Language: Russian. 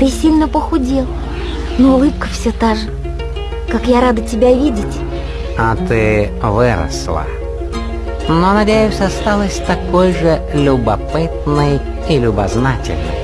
Ты сильно похудел, но улыбка все та же. Как я рада тебя видеть. А ты выросла. Но, надеюсь, осталась такой же любопытной и любознательной.